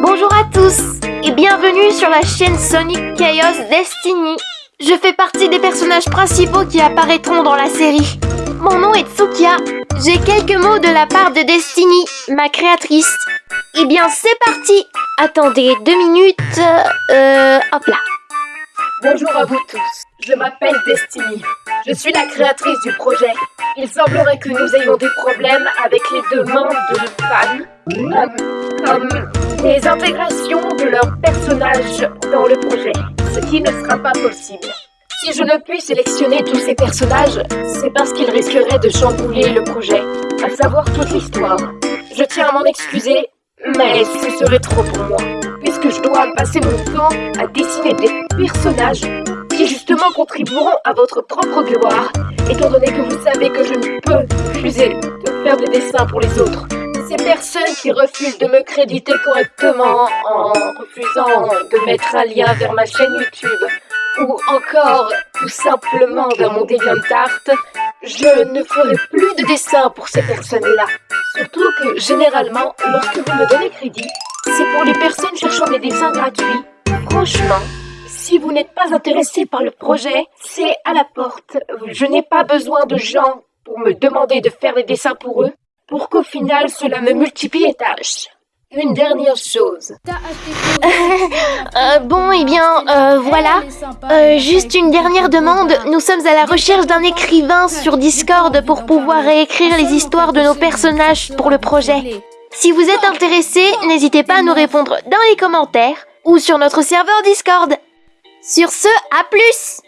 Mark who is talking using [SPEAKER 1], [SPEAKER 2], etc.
[SPEAKER 1] Bonjour à tous et bienvenue sur la chaîne Sonic Chaos Destiny. Je fais partie des personnages principaux qui apparaîtront dans la série. Mon nom est Tsukia. J'ai quelques mots de la part de Destiny, ma créatrice. Eh bien, c'est parti Attendez deux minutes. Euh, hop là.
[SPEAKER 2] Bonjour à vous tous, je m'appelle Destiny. Je suis la créatrice du projet. Il semblerait que nous ayons des problèmes avec les demandes de fans, comme les intégrations de leurs personnages dans le projet, ce qui ne sera pas possible. Si je ne puis sélectionner tous ces personnages, c'est parce qu'ils risqueraient de chambouler le projet, à savoir toute l'histoire. Je tiens à m'en excuser, mais ce serait trop pour moi, puisque je dois passer mon temps à dessiner des personnages qui justement contribueront à votre propre gloire, étant donné que vous savez que je ne peux refuser de faire des dessins pour les autres. Ces personnes qui refusent de me créditer correctement en refusant de mettre un lien vers ma chaîne YouTube, ou encore tout simplement vers mon DeviantArt, je ne ferai plus de dessins pour ces personnes-là. Surtout que généralement, lorsque vous me donnez crédit, c'est pour les personnes cherchant des dessins gratuits. Franchement, si vous n'êtes pas intéressé par le projet, c'est à la porte. Je n'ai pas besoin de gens pour me demander de faire des dessins pour eux, pour qu'au final cela me multiplie les tâches. Une dernière chose.
[SPEAKER 1] Euh, bon, eh bien, euh, voilà. Euh, juste une dernière demande. Nous sommes à la recherche d'un écrivain sur Discord pour pouvoir réécrire les histoires de nos personnages pour le projet. Si vous êtes intéressé, n'hésitez pas à nous répondre dans les commentaires ou sur notre serveur Discord. Sur ce, à plus